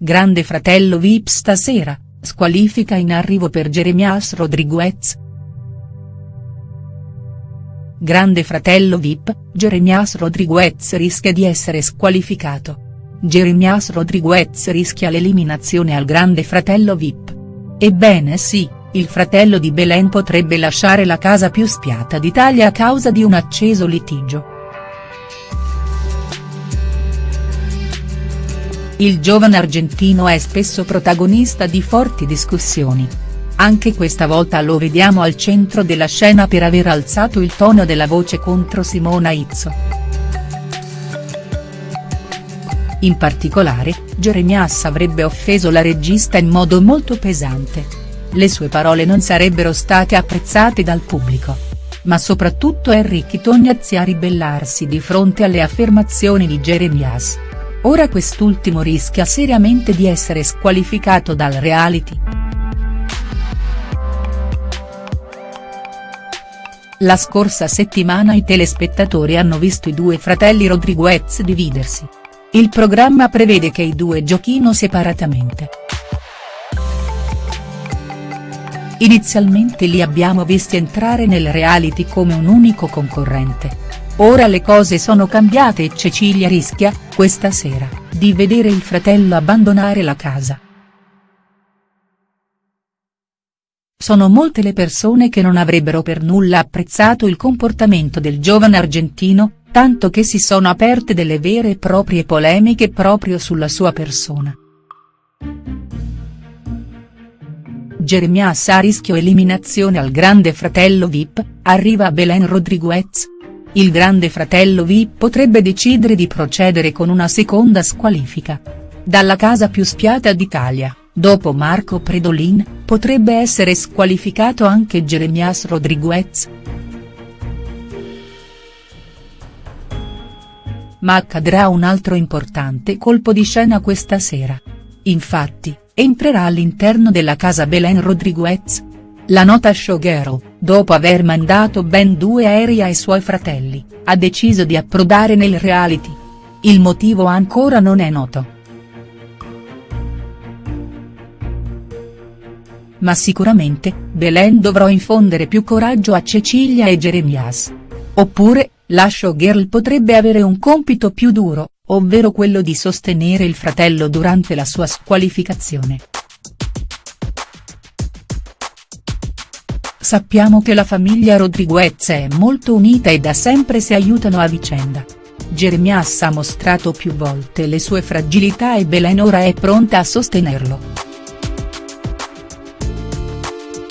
Grande fratello Vip stasera, squalifica in arrivo per Jeremias Rodriguez. Grande fratello Vip, Jeremias Rodriguez rischia di essere squalificato. Jeremias Rodriguez rischia l'eliminazione al grande fratello Vip. Ebbene sì, il fratello di Belen potrebbe lasciare la casa più spiata d'Italia a causa di un acceso litigio. Il giovane argentino è spesso protagonista di forti discussioni. Anche questa volta lo vediamo al centro della scena per aver alzato il tono della voce contro Simona Izzo. In particolare, Jeremias avrebbe offeso la regista in modo molto pesante le sue parole non sarebbero state apprezzate dal pubblico. Ma soprattutto Enrique Tognazzi a ribellarsi di fronte alle affermazioni di Jeremias. Ora quest'ultimo rischia seriamente di essere squalificato dal reality. La scorsa settimana i telespettatori hanno visto i due fratelli Rodriguez dividersi. Il programma prevede che i due giochino separatamente. Inizialmente li abbiamo visti entrare nel reality come un unico concorrente. Ora le cose sono cambiate e Cecilia rischia, questa sera, di vedere il fratello abbandonare la casa. Sono molte le persone che non avrebbero per nulla apprezzato il comportamento del giovane argentino, tanto che si sono aperte delle vere e proprie polemiche proprio sulla sua persona. Jeremias a rischio eliminazione al grande fratello Vip, arriva Belen Rodriguez. Il grande fratello Vip potrebbe decidere di procedere con una seconda squalifica. Dalla casa più spiata d'Italia, dopo Marco Predolin, potrebbe essere squalificato anche Jeremias Rodriguez. Ma accadrà un altro importante colpo di scena questa sera. Infatti, entrerà all'interno della casa Belen Rodriguez. La nota showgirl, dopo aver mandato ben due aerei ai suoi fratelli, ha deciso di approdare nel reality. Il motivo ancora non è noto. Ma sicuramente, Belen dovrà infondere più coraggio a Cecilia e Jeremias. Oppure, la showgirl potrebbe avere un compito più duro, ovvero quello di sostenere il fratello durante la sua squalificazione. Sappiamo che la famiglia Rodriguez è molto unita e da sempre si aiutano a vicenda. Jeremias ha mostrato più volte le sue fragilità e Belen ora è pronta a sostenerlo.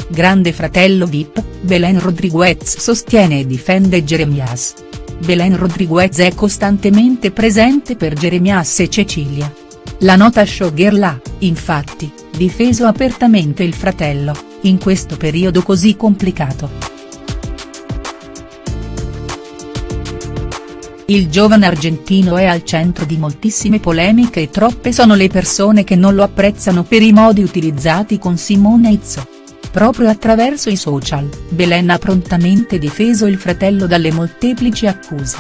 Grande fratello Vip, Belen Rodriguez sostiene e difende Jeremias. Belen Rodriguez è costantemente presente per Jeremias e Cecilia. La nota showgirl ha, infatti, difeso apertamente il fratello, in questo periodo così complicato. Il giovane argentino è al centro di moltissime polemiche e troppe sono le persone che non lo apprezzano per i modi utilizzati con Simone Izzo. Proprio attraverso i social, Belen ha prontamente difeso il fratello dalle molteplici accuse.